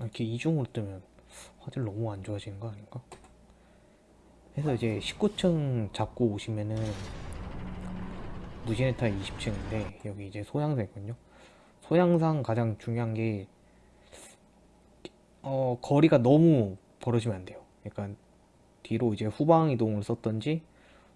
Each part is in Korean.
이렇게 이중으로 뜨면 화질 너무 안 좋아지는 거 아닌가? 해서 이제 19층 잡고 오시면은 무지네타 20층인데 여기 이제 소양사 있거든요. 소양상 가장 중요한 게 어, 거리가 너무 벌어지면 안 돼요. 그러니까 뒤로 이제 후방 이동을 썼던지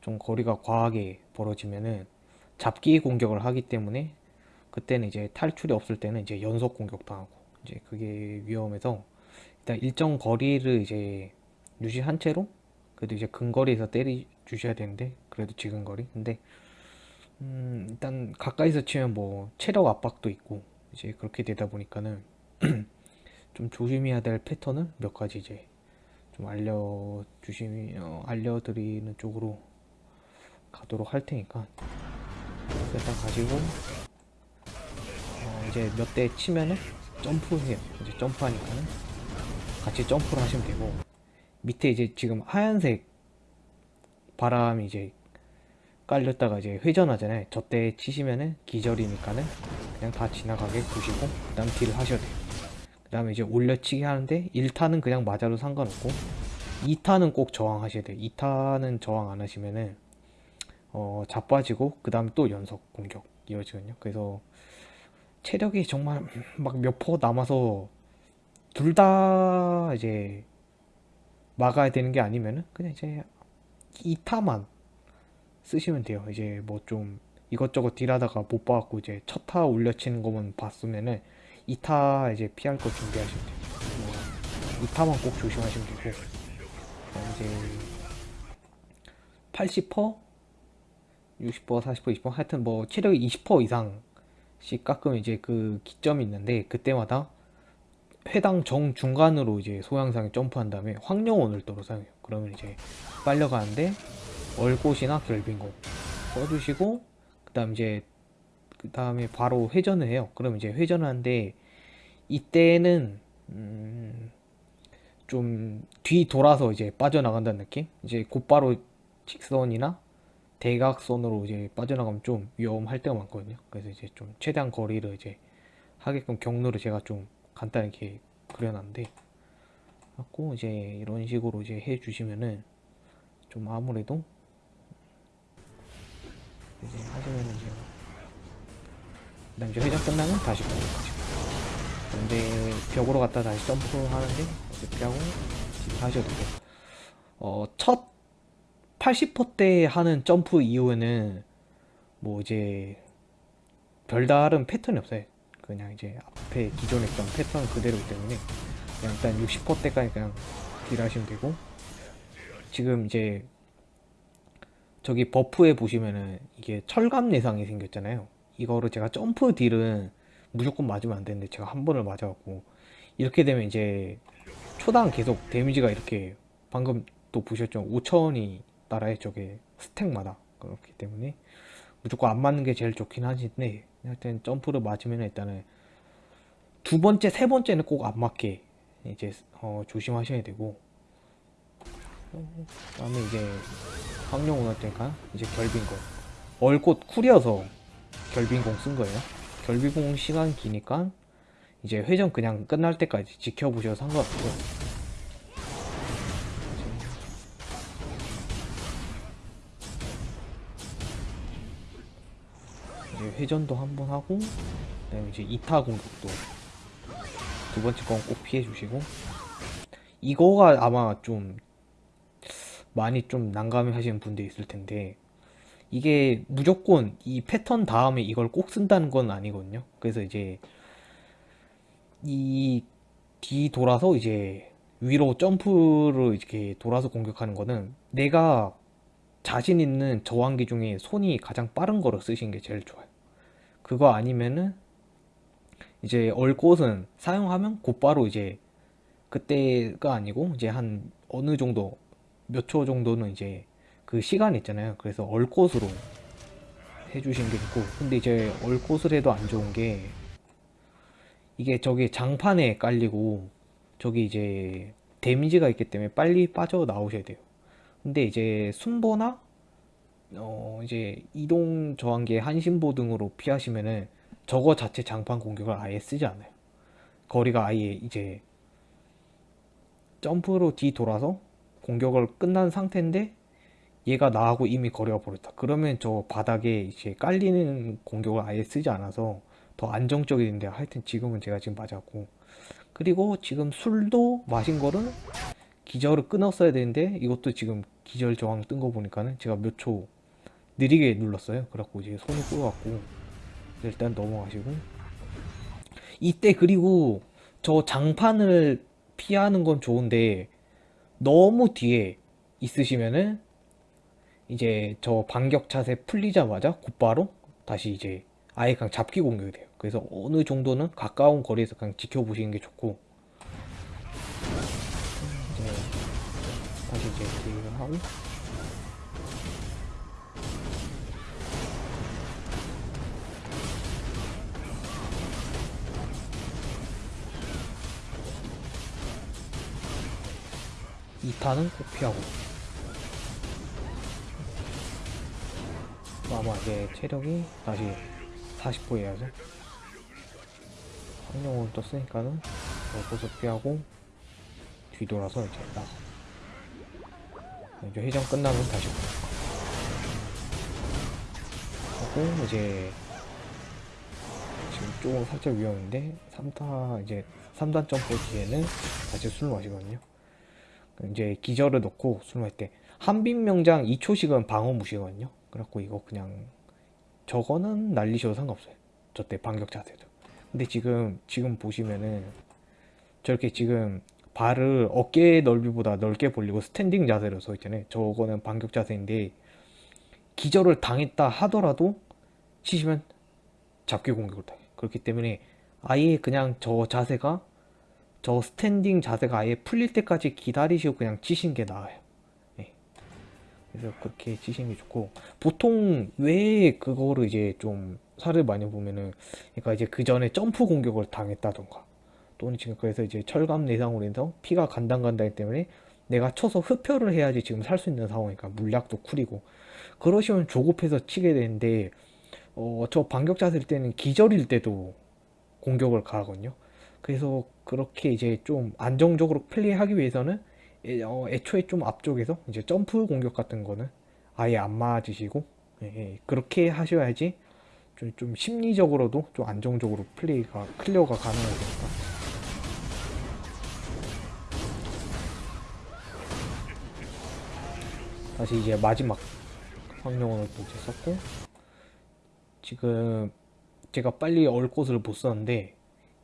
좀 거리가 과하게 벌어지면은 잡기 공격을 하기 때문에 그때는 이제 탈출이 없을 때는 이제 연속 공격 당하고 이제 그게 위험해서 일단 일정 거리를 이제 유지한 채로 그래도 이제 근거리에서 때리 주셔야 되는데 그래도 지근 거리. 근데 음 일단 가까이서 치면 뭐 체력 압박도 있고 이제 그렇게 되다 보니까는 좀 조심해야 될 패턴을 몇 가지 이제 좀 알려주시 어, 알려드리는 쪽으로 가도록 할 테니까. 일단 가지고 어, 이제 몇 대 치면은 점프해요. 이제 점프하니까는 같이 점프를 하시면 되고 밑에 이제 지금 하얀색 바람이 이제 깔렸다가 이제 회전하잖아요. 저때 치시면은 기절이니까는 그냥 다 지나가게 두시고 그 다음 딜을 하셔야 돼요. 그 다음에 이제 올려치기 하는데 1타는 그냥 맞아도 상관없고 2타는 꼭 저항하셔야 돼요. 2타는 저항 안 하시면은 어 자빠지고 그 다음에 또 연속 공격 이어지거든요. 그래서 체력이 정말 막 몇 퍼 남아서 둘 다 이제 막아야 되는 게 아니면은 그냥 이제 2타만 쓰시면 돼요. 이제 뭐 좀 이것저것 딜하다가 못 봐갖고 이제 첫 타 올려치는 것만 봤으면은 2타 이제 피할 거 준비하시면 돼요. 뭐 2타만 꼭 조심하시면 되고. 그다음 이제 80% 60% 40% 20% 하여튼 뭐 체력이 20% 이상 씩 깎으면 이제 그 기점이 있는데 그때마다 회당 정중간으로 이제 소양상에 점프한 다음에 황룡원을 떠로 사용해요. 그러면 이제 빨려가는데 얼꽃이나 결빙공 써주시고 그 다음 이제 그 다음에 바로 회전을 해요. 그럼 이제 회전을 하는데 이때는 음, 좀 뒤 돌아서 이제 빠져나간다는 느낌? 이제 곧바로 직선이나 대각선으로 이제 빠져나가면 좀 위험할 때가 많거든요. 그래서 이제 좀 최대한 거리를 이제 하게끔 경로를 제가 좀 간단하게 그려놨는데 갖고 이제 이런 식으로 이제 해 주시면은 좀 아무래도 이제 하시면은 이제 그다음 이제 회전 끝나면 다시 공격하시고 근데 벽으로 갔다 다시 점프하는데 이렇게 하고 하셔도 되고 어첫 80%대 하는 점프 이후에는 뭐 이제 별다른 패턴이 없어요. 그냥 이제 앞에 기존에 있던 패턴 그대로이기 때문에 그냥 일단 60%대까지 그냥 딜 하시면 되고 지금 이제 저기 버프에 보시면은 이게 철갑 내상이 생겼잖아요. 이거를 제가 점프 딜은 무조건 맞으면 안 되는데 제가 한 번을 맞아갖고 이렇게 되면 이제 초당 계속 데미지가 이렇게 방금 또 보셨죠? 5천이 따라해 저게 스택마다 그렇기 때문에 무조건 안 맞는 게 제일 좋긴 하는데 하여튼 점프를 맞으면 일단은 두 번째 세 번째는 꼭 안 맞게 이제 어, 조심하셔야 되고. 어, 그다음에 이제 황룡 오늘 때니까 이제 결빙공. 얼꽃 쿨이어서 결빙공 쓴 거예요. 결빙공 시간 기니까 이제 회전 그냥 끝날 때까지 지켜보셔도 상관없고 회전도 한 번 하고 그다음에 이제 2타 공격도 두 번째 건 꼭 피해 주시고. 이거가 아마 좀 많이 좀 난감해 하시는 분들이 있을 텐데 이게 무조건 이 패턴 다음에 이걸 꼭 쓴다는 건 아니거든요. 그래서 이제 이 뒤 돌아서 이제 위로 점프를 이렇게 돌아서 공격하는 거는 내가 자신 있는 저항기 중에 손이 가장 빠른 거로 쓰시는 게 제일 좋아요 그거 아니면은 이제 얼꽃은 사용하면 곧바로 이제 그때가 아니고 이제 한 어느 정도 몇 초 정도는 이제 그 시간 있잖아요. 그래서 얼꽃으로 해주시는 게 좋고 근데 이제 얼꽃을 해도 안 좋은 게 이게 저기 장판에 깔리고 저기 이제 데미지가 있기 때문에 빨리 빠져 나오셔야 돼요. 근데 이제 순보나 어 이제 이동 저항기의 한신보 등으로 피하시면은 저거 자체 장판 공격을 아예 쓰지 않아요 거리가 아예 이제 점프로 뒤 돌아서 공격을 끝난 상태인데 얘가 나하고 이미 거리가 벌었다. 그러면 저 바닥에 이제 깔리는 공격을 아예 쓰지 않아서 더 안정적인데 하여튼 지금은 제가 지금 맞았고 그리고 지금 술도 마신 거를 기절을 끊었어야 되는데 이것도 지금 기절 저항 뜬 거 보니까는 제가 몇 초 느리게 눌렀어요. 그래갖고 이제 손이 꼬여갖고 일단 넘어가시고 이때 그리고 저 장판을 피하는 건 좋은데 너무 뒤에 있으시면은 이제 저 반격 차세 풀리자마자 곧바로 다시 이제 아예 그냥 잡기 공격이 돼요. 그래서 어느 정도는 가까운 거리에서 그냥 지켜보시는 게 좋고 이제 다시 이제 딜을 하고 이탄은 꼭 피하고. 아마 이제 체력이 다시 40% 해야죠 황룡을 떴으니까는 여기서 피하고 뒤돌아서 이제 딱 이제 회전 끝나면 다시 하고 이제 지금 조금 살짝 위험한데 3타 이제 3단 점프 뒤에는 다시 술 마시거든요 이제 기절을 술 마실 때 한빈 명장 2초씩은 방어 무시거든요. 그래갖고 이거 그냥 저거는 날리셔도 상관없어요. 저 때 반격 자세도. 근데 지금 지금 보시면은 저렇게 지금 발을 어깨 넓이보다 넓게 벌리고 스탠딩 자세로 서 있잖아요. 저거는 반격 자세인데 기절을 당했다 하더라도 치시면 잡기 공격을 당해요. 그렇기 때문에 아예 그냥 저 자세가 저 스탠딩 자세가 아예 풀릴 때까지 기다리시고 그냥 치시는 게 나아요 예. 그래서 그렇게 치시는 게 좋고 보통 왜 그거를 이제 좀 살을 많이 보면은 그러니까 이제 그 전에 점프 공격을 당했다던가 또는 지금 그래서 이제 철갑 내상으로 인해서 피가 간당간당하기 때문에 내가 쳐서 흡혈을 해야지 지금 살 수 있는 상황이니까 물약도 쿨이고 그러시면 조급해서 치게 되는데 어, 저 반격 자세일 때는 기절일 때도 공격을 가하거든요 그래서 그렇게 이제 좀 안정적으로 플레이하기 위해서는 애, 어, 애초에 좀 앞쪽에서 이제 점프 공격 같은 거는 아예 안 맞으시고 예, 예, 그렇게 하셔야지 좀, 좀 심리적으로도 좀 안정적으로 플레이가 클리어가 가능하니까 다시 이제 마지막 황룡원을 또 이제 썼고 지금 제가 빨리 얼 곳을 못 썼는데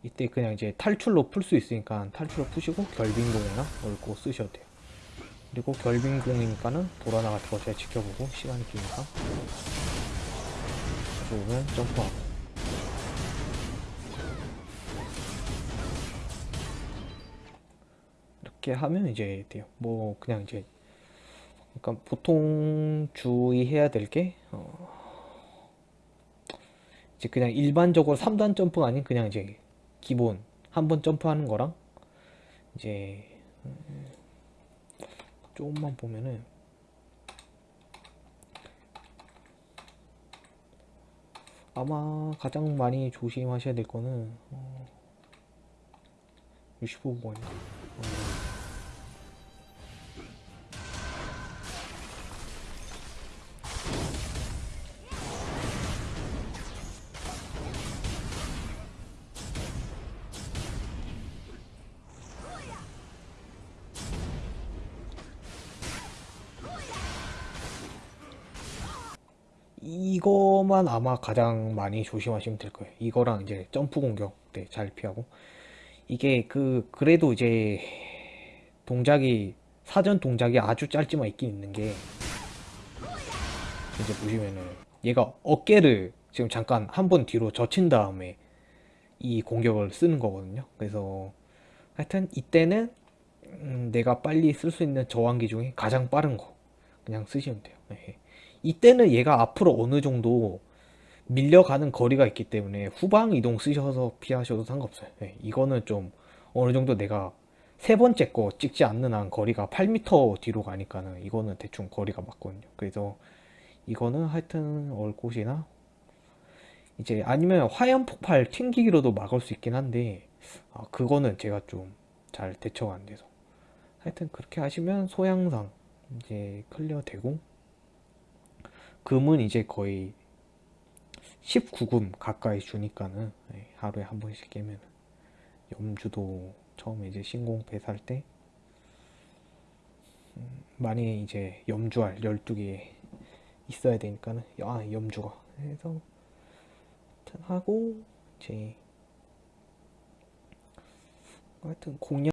이때 그냥 이제 탈출로 풀 수 있으니까 탈출로 푸시고 결빙공이나 얼고 쓰셔도 돼요. 그리고 결빙공이니까는 돌아 나갈 거 제가 지켜보고 시간이 기니까 좋으면 점프하고. 이렇게 하면 이제 돼요. 뭐 그냥 이제 그러니까 보통 주의해야 될게 어 이제 그냥 일반적으로 3단 점프가 아닌 그냥 이제 기본 한 번 점프하는 거랑 이제 음, 조금만 보면은 아마 가장 많이 조심하셔야 될 거는 어, 65번인가 이거만 아마 가장 많이 조심하시면 될 거예요. 이거랑 이제 점프 공격 때 잘 피하고 이게 그 그래도 이제 동작이 사전 동작이 아주 짧지만 있긴 있는 게 이제 보시면은 얘가 어깨를 지금 잠깐 한 번 뒤로 젖힌 다음에 이 공격을 쓰는 거거든요. 그래서 하여튼 이때는 음, 내가 빨리 쓸 수 있는 저항기 중에 가장 빠른 거 그냥 쓰시면 돼요. 네. 이때는 얘가 앞으로 어느 정도 밀려가는 거리가 있기 때문에 후방 이동 쓰셔서 피하셔도 상관없어요. 네, 이거는 좀 어느 정도 내가 세 번째 거 찍지 않는 한 거리가 8m 뒤로 가니까는 이거는 대충 거리가 맞거든요. 그래서 이거는 하여튼 얼꽃이나 이제 아니면 화염 폭발 튕기기로도 막을 수 있긴 한데 아, 그거는 제가 좀 잘 대처가 안 돼서. 하여튼 그렇게 하시면 소양상 이제 클리어 되고 금은 이제 거의 19금 가까이 주니까는 예, 하루에 한 번씩 깨면 염주도 처음에 이제 신공패 살때 음, 많이 이제 염주알 12개 있어야 되니까는 아 염주가. 해서 하고 이제 하여튼 공략